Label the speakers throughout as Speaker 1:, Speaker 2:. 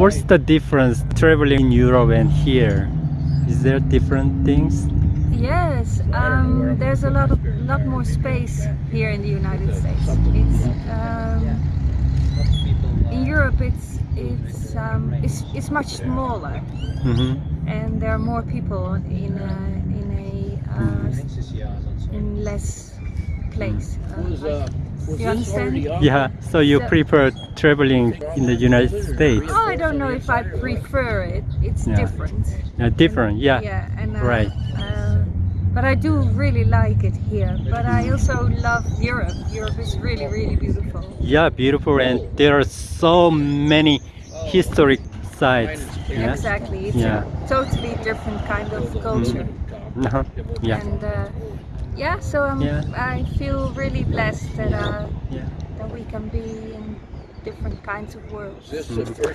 Speaker 1: what's the difference traveling in Europe and here? Is there different things?
Speaker 2: Yes, um, there's a lot of lot more space here in the United States. It's um, in Europe. It's it's um, it's, it's much smaller,
Speaker 1: Mm-hmm.
Speaker 2: and there are more people in a in a uh, in less place. Uh, you understand?
Speaker 1: Yeah, so you
Speaker 2: So-
Speaker 1: prefer traveling in the United States?
Speaker 2: Oh, I don't know if I prefer it. It's
Speaker 1: Yeah.
Speaker 2: different.
Speaker 1: Yeah, different, yeah.
Speaker 2: Yeah, and uh,
Speaker 1: Right.
Speaker 2: Uh, but I do really like it here. But I also love Europe. Europe is really, really beautiful.
Speaker 1: Yeah, beautiful, and there are so many historic sites. Yeah.
Speaker 2: Exactly. It's
Speaker 1: Yeah.
Speaker 2: a totally different kind of culture.
Speaker 1: Uh-huh. Yeah.
Speaker 2: And uh, yeah so um,
Speaker 1: yeah.
Speaker 2: i feel really blessed that, uh,
Speaker 1: yeah.
Speaker 2: that we can be in different kinds of worlds. This is mm-hmm.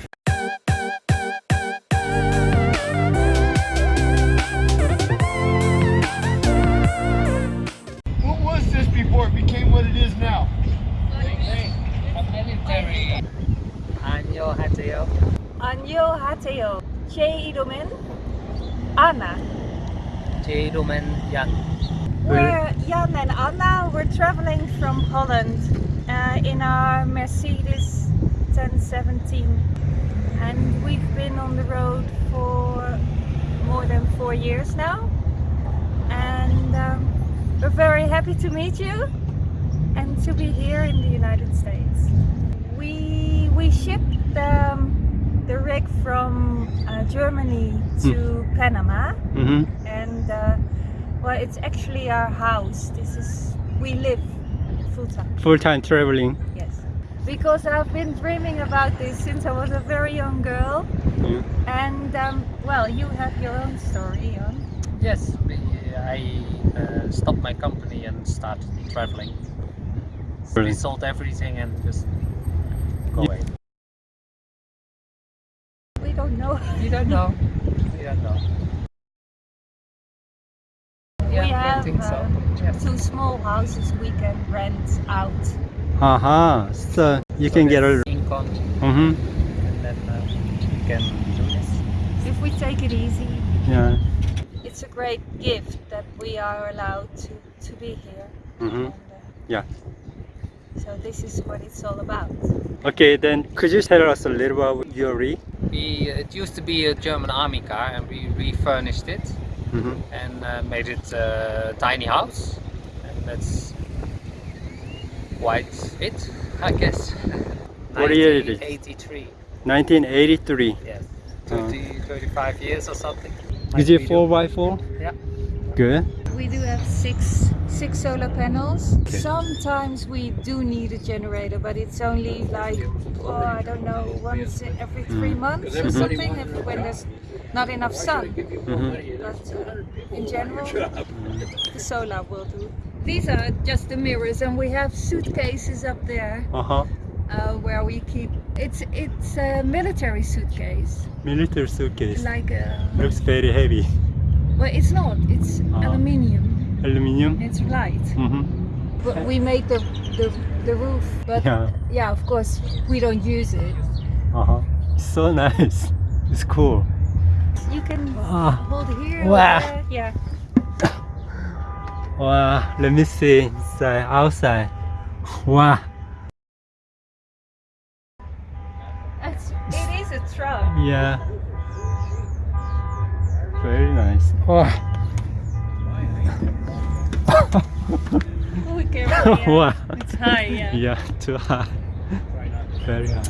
Speaker 3: what was this before it became what it is now?
Speaker 4: Yang.
Speaker 2: We're Jan and Anna. We're traveling from Holland uh, in our Mercedes 1017, and we've been on the road for more than four years now. And um, we're very happy to meet you and to be here in the United States. We we shipped um, the rig from uh, Germany to Panama
Speaker 1: Mm-hmm.
Speaker 2: and uh, well it's actually our house this is we live full time
Speaker 1: Full-time traveling.
Speaker 2: yes because i've been dreaming about this since i was a very young girl
Speaker 1: Yeah.
Speaker 2: and um, well you have your own story on
Speaker 4: Yes, I uh, stopped my company and started traveling. We sold everything and just go
Speaker 1: Yeah.
Speaker 4: away.
Speaker 2: we don't know
Speaker 4: You don't know. You don't know. Yeah,
Speaker 2: we have
Speaker 4: think so.
Speaker 2: uh,
Speaker 4: Yes.
Speaker 2: two small houses we can rent out
Speaker 1: Uh-huh. So you can get a...
Speaker 4: income
Speaker 1: Mm-hmm.
Speaker 4: and then uh, you can do this.
Speaker 2: if we take it easy
Speaker 1: Yeah.
Speaker 2: it's a great gift that we are allowed to to be here
Speaker 1: Mm-hmm.
Speaker 2: and, uh,
Speaker 1: Yeah.
Speaker 2: so this is what it's all about
Speaker 1: Okay, then could you tell us a little about your rig?
Speaker 4: We, it used to be a German army car and we refurnished it
Speaker 1: Mm-hmm.
Speaker 4: and uh, made it a tiny house and that's quite it I guess
Speaker 1: What year it is?
Speaker 4: 1983
Speaker 1: 1983.
Speaker 4: yes
Speaker 1: Uh.
Speaker 4: 30, 35 years or something
Speaker 1: Is it 4x4?
Speaker 4: Yeah.
Speaker 1: Good.
Speaker 2: We do have six six solar panels.
Speaker 1: Okay.
Speaker 2: Sometimes we do need a generator, but it's only like oh I don't know once every three
Speaker 1: Mm.
Speaker 2: months or something if, when there's not enough sun.
Speaker 1: Mm-hmm.
Speaker 2: But uh, in general, the solar will do. These are just the mirrors, and we have suitcases up there
Speaker 1: Uh-huh.
Speaker 2: uh, where we keep. It's it's a military suitcase,
Speaker 1: Military suitcase.
Speaker 2: like a.
Speaker 1: Looks very heavy.
Speaker 2: Well, it's not. It's
Speaker 1: Ah.
Speaker 2: aluminium.
Speaker 1: Aluminium.
Speaker 2: It's light.
Speaker 1: Mm-hmm.
Speaker 2: But we made the, the the roof. But
Speaker 1: Yeah.
Speaker 2: yeah, of course we don't use it.
Speaker 1: Uh-huh. So nice. It's cool.
Speaker 2: You can
Speaker 1: Ah.
Speaker 2: hold here.
Speaker 1: Wow.
Speaker 2: Yeah.
Speaker 1: Wow. Let me see inside, outside. Wow.
Speaker 2: It's, it is a truck.
Speaker 1: Yeah. Very nice. Wow.
Speaker 2: Oh. Yeah.
Speaker 1: wow.
Speaker 2: It's high. Yeah.
Speaker 1: Yeah, too high. Very high.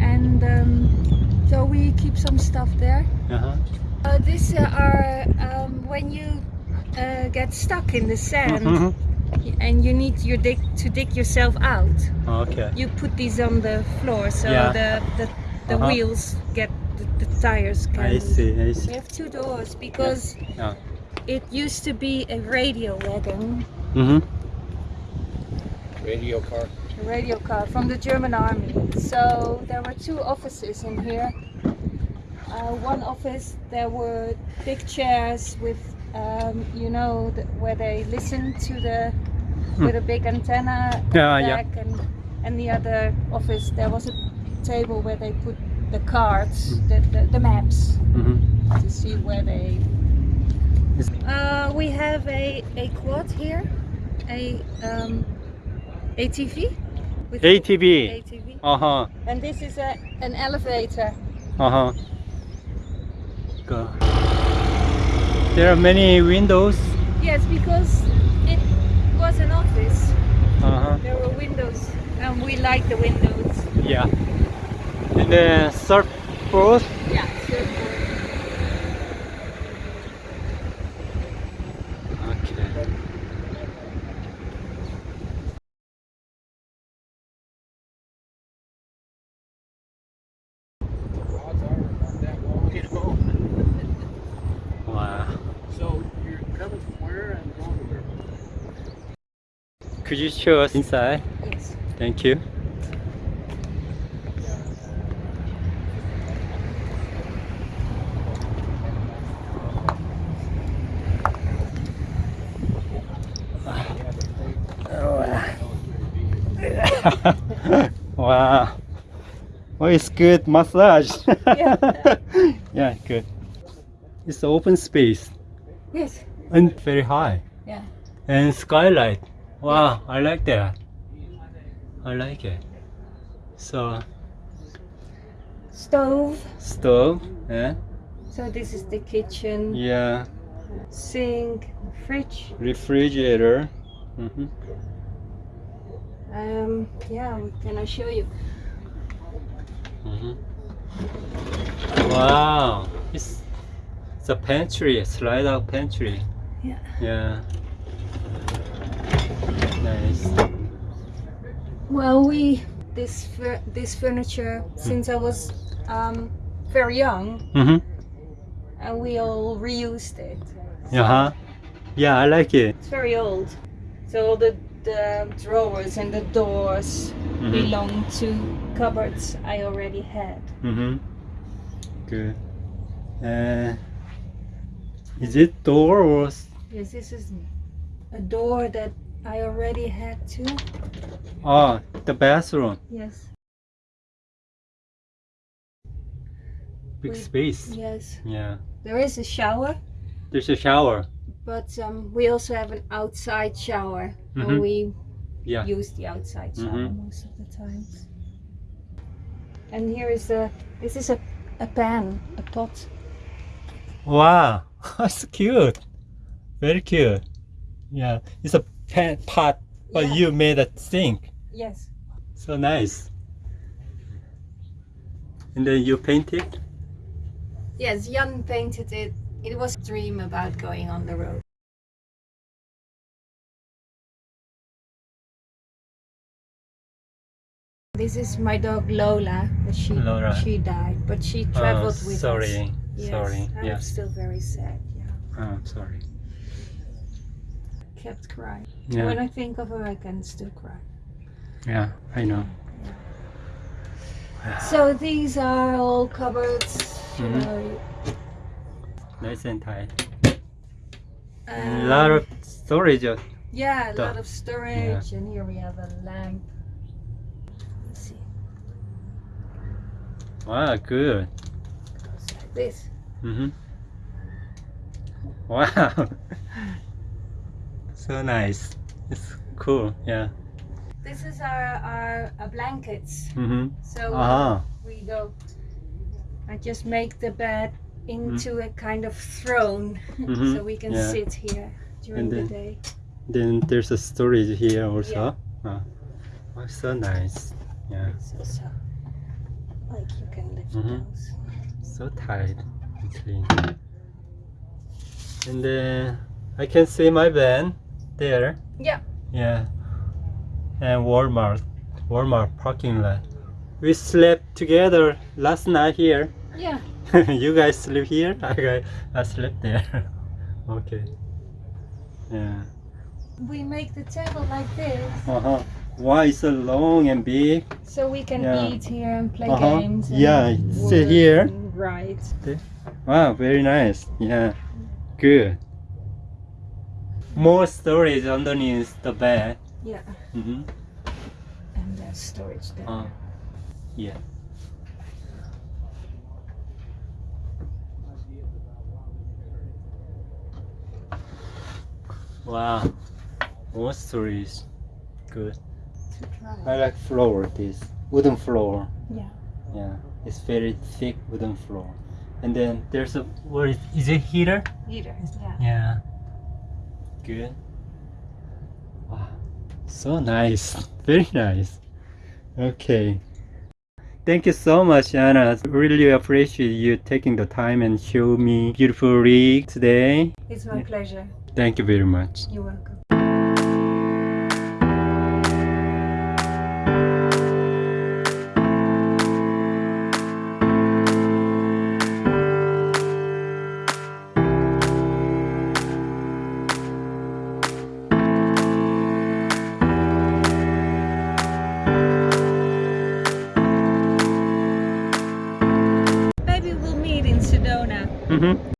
Speaker 2: And um, so we keep some stuff there.
Speaker 1: Uh-huh.
Speaker 2: Uh, these are um, when you uh, get stuck in the sand
Speaker 1: Mhm.
Speaker 2: and you need your dig to dig yourself out.
Speaker 1: Okay.
Speaker 2: You put these on the floor so
Speaker 1: Yeah.
Speaker 2: the the, the
Speaker 1: Uh-huh.
Speaker 2: wheels get the, the tires can.
Speaker 1: I see, I see.
Speaker 2: We have two doors because
Speaker 1: Yeah.
Speaker 2: it used to be a radio wagon,
Speaker 1: Mm-hmm.
Speaker 3: Radio car.
Speaker 2: A radio car from the German army. So there were two offices in here. Uh, one office there were big chairs with, um, you know, the, where they listen to the with a big antenna
Speaker 1: Hmm. Yeah, yeah.
Speaker 2: and and the other office there was a table where they put the cards, the, the, the maps
Speaker 1: hmm
Speaker 2: to see where they. Uh, we have a, a quad here, a um, ATV. With
Speaker 1: ATV.
Speaker 2: ATV.
Speaker 1: Uh huh.
Speaker 2: And this is a, an elevator.
Speaker 1: Uh huh. Go. There are many windows.
Speaker 2: Yes, because it was an office.
Speaker 1: Uh huh.
Speaker 2: There were windows, and we like the windows.
Speaker 1: Yeah. And the surfboard.
Speaker 2: Yeah, surfboard.
Speaker 1: Okay. Wow.
Speaker 3: So you're coming from where and going to where?
Speaker 1: Could you show us inside?
Speaker 2: Yes.
Speaker 1: Thank you. wow. Well, it's good massage.
Speaker 2: Yeah.
Speaker 1: yeah, good. It's open space
Speaker 2: Yes.
Speaker 1: and very high.
Speaker 2: Yeah.
Speaker 1: And skylight. Wow, I like that. I like it. So
Speaker 2: Stove.
Speaker 1: stove, yeah,
Speaker 2: So this is the kitchen,
Speaker 1: yeah,
Speaker 2: sink, fridge.
Speaker 1: refrigerator. hmm
Speaker 2: Um, yeah, can I show you?
Speaker 1: hmm Wow, it's it's a pantry, slide out pantry.
Speaker 2: Yeah.
Speaker 1: Yeah. Nice.
Speaker 2: Well, we this this furniture since I was um, very young,
Speaker 1: Mm-hmm.
Speaker 2: and we all reused it.
Speaker 1: Uh huh. Yeah, I like it.
Speaker 2: It's very old, so all the the drawers and the doors
Speaker 1: Mhm.
Speaker 2: belong to cupboards I already had.
Speaker 1: Mm-hmm. Good. Uh, is it door or?
Speaker 2: Yes, this is a door that I already had too.
Speaker 1: Oh, the bathroom.
Speaker 2: Yes.
Speaker 1: Big
Speaker 2: We-
Speaker 1: space.
Speaker 2: Yes.
Speaker 1: Yeah.
Speaker 2: There is a shower,
Speaker 1: There's a shower.
Speaker 2: but um, we also have an outside shower,
Speaker 1: Mhm.
Speaker 2: and we
Speaker 1: Yeah.
Speaker 2: use the outside shower
Speaker 1: Mhm.
Speaker 2: most of the times. And here is a this is a, a pan, a pot.
Speaker 1: Wow, that's cute. Very cute. Yeah, it's a pan pot, but
Speaker 2: Yeah.
Speaker 1: you made a sink.
Speaker 2: Yes.
Speaker 1: So nice. And then you painted?
Speaker 2: Yes, Jan painted it. It was a dream about going on the road. This is my dog Lola, she
Speaker 1: Lola.
Speaker 2: she died, but she
Speaker 1: Oh,
Speaker 2: traveled with us.
Speaker 1: sorry,
Speaker 2: Yes,
Speaker 1: sorry.
Speaker 2: I'm still very sad. Yeah,
Speaker 1: Oh, sorry.
Speaker 2: kept crying.
Speaker 1: Yeah,
Speaker 2: When I think of her, I can still cry.
Speaker 1: yeah, I know.
Speaker 2: So these are all cupboards. you
Speaker 1: Mhm.
Speaker 2: know,
Speaker 1: Nice and tight. A
Speaker 2: um,
Speaker 1: lot of storage.
Speaker 2: yeah, a lot of storage, and here we have a lamp. Let's see,
Speaker 1: Wow, good.
Speaker 2: goes like this.
Speaker 1: Mm-hmm. Wow. so nice. It's cool. Yeah.
Speaker 2: This is our our, our blankets.
Speaker 1: Mm-hmm.
Speaker 2: So
Speaker 1: Uh huh.
Speaker 2: we go. I just make the bed into a kind of throne,
Speaker 1: Mhm,
Speaker 2: so we can
Speaker 1: yeah.
Speaker 2: sit here during
Speaker 1: And
Speaker 2: the
Speaker 1: then-
Speaker 2: day.
Speaker 1: Then there's a storage here also. Oh, oh, so nice. Yeah.
Speaker 2: So, so like you can lift
Speaker 1: Mhm.
Speaker 2: those.
Speaker 1: So tight and clean. And then I can see my van there.
Speaker 2: Yeah.
Speaker 1: Yeah. And Walmart. Walmart parking lot. We slept together last night here.
Speaker 2: Yeah.
Speaker 1: you guys sleep here? I, I slept there. okay. Yeah.
Speaker 2: We make the table like this,
Speaker 1: Uh-huh. Why it's so long and big?
Speaker 2: so we can
Speaker 1: Yeah.
Speaker 2: eat here and play
Speaker 1: Uh-huh.
Speaker 2: games. And
Speaker 1: Yeah, sit here.
Speaker 2: Right.
Speaker 1: Wow, very nice. Yeah. Good more storage underneath the bed.
Speaker 2: Yeah.
Speaker 1: Mm -hmm.
Speaker 2: And that storage there.
Speaker 1: Uh, yeah. Wow, more storage. Good. I like floor, this wooden floor.
Speaker 2: Yeah.
Speaker 1: Yeah, it's very thick wooden floor. And then there's a, what is, is it heater?
Speaker 2: Heater, yeah.
Speaker 1: Yeah. Good. Wow. So nice. Very nice. Okay. Thank you so much, Anna. Really appreciate you taking the time and show me beautiful rig today.
Speaker 2: It's my pleasure.
Speaker 1: Thank you very much.
Speaker 2: You're welcome.
Speaker 1: Mm-hmm.